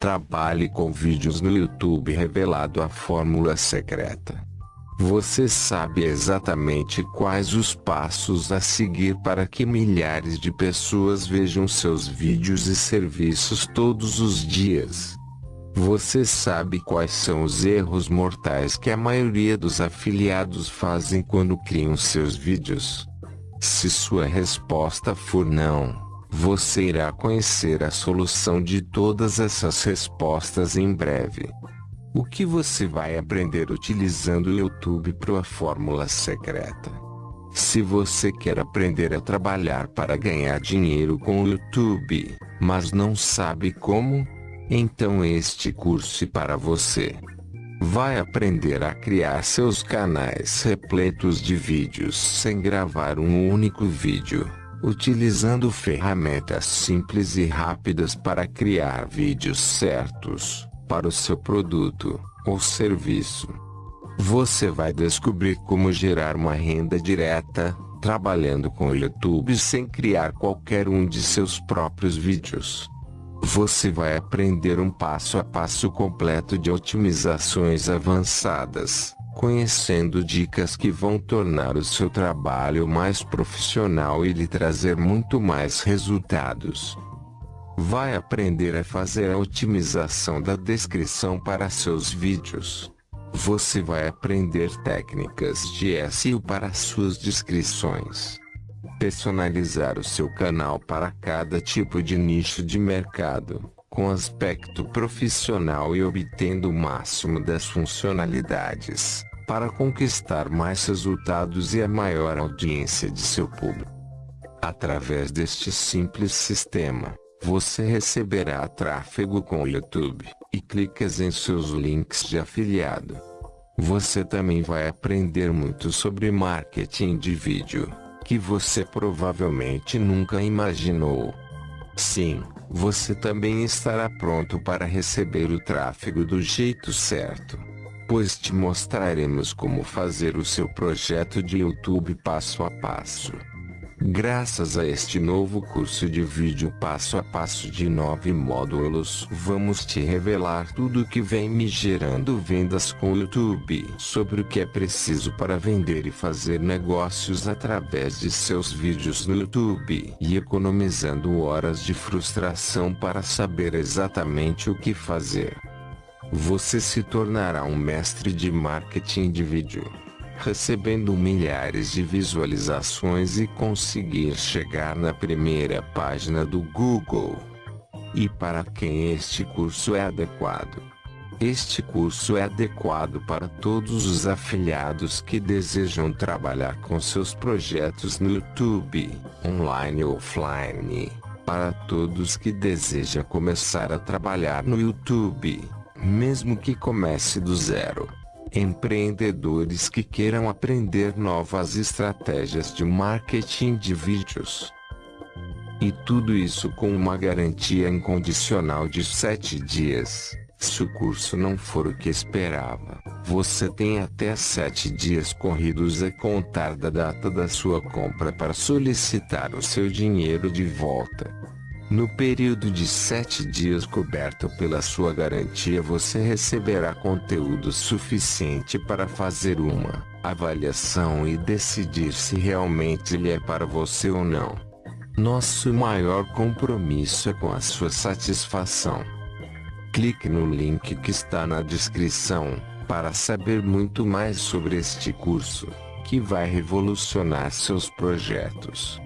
Trabalhe com vídeos no YouTube revelado a fórmula secreta. Você sabe exatamente quais os passos a seguir para que milhares de pessoas vejam seus vídeos e serviços todos os dias. Você sabe quais são os erros mortais que a maioria dos afiliados fazem quando criam seus vídeos? Se sua resposta for não, você irá conhecer a solução de todas essas respostas em breve. O que você vai aprender utilizando o YouTube Pro a fórmula secreta? Se você quer aprender a trabalhar para ganhar dinheiro com o YouTube, mas não sabe como, então este curso é para você. Vai aprender a criar seus canais repletos de vídeos sem gravar um único vídeo utilizando ferramentas simples e rápidas para criar vídeos certos para o seu produto ou serviço. Você vai descobrir como gerar uma renda direta, trabalhando com o YouTube sem criar qualquer um de seus próprios vídeos. Você vai aprender um passo a passo completo de otimizações avançadas conhecendo dicas que vão tornar o seu trabalho mais profissional e lhe trazer muito mais resultados. Vai aprender a fazer a otimização da descrição para seus vídeos. Você vai aprender técnicas de SEO para suas descrições. Personalizar o seu canal para cada tipo de nicho de mercado, com aspecto profissional e obtendo o máximo das funcionalidades para conquistar mais resultados e a maior audiência de seu público. Através deste simples sistema, você receberá tráfego com o YouTube e clicas em seus links de afiliado. Você também vai aprender muito sobre marketing de vídeo, que você provavelmente nunca imaginou. Sim, você também estará pronto para receber o tráfego do jeito certo pois te mostraremos como fazer o seu projeto de YouTube passo a passo. Graças a este novo curso de vídeo passo a passo de nove módulos, vamos te revelar tudo o que vem me gerando vendas com o YouTube, sobre o que é preciso para vender e fazer negócios através de seus vídeos no YouTube, e economizando horas de frustração para saber exatamente o que fazer. Você se tornará um mestre de marketing de vídeo, recebendo milhares de visualizações e conseguir chegar na primeira página do Google. E para quem este curso é adequado? Este curso é adequado para todos os afiliados que desejam trabalhar com seus projetos no YouTube, online ou offline. Para todos que desejam começar a trabalhar no YouTube mesmo que comece do zero. Empreendedores que queiram aprender novas estratégias de marketing de vídeos. E tudo isso com uma garantia incondicional de 7 dias. Se o curso não for o que esperava, você tem até 7 dias corridos a contar da data da sua compra para solicitar o seu dinheiro de volta. No período de 7 dias coberto pela sua garantia você receberá conteúdo suficiente para fazer uma avaliação e decidir se realmente ele é para você ou não. Nosso maior compromisso é com a sua satisfação. Clique no link que está na descrição, para saber muito mais sobre este curso, que vai revolucionar seus projetos.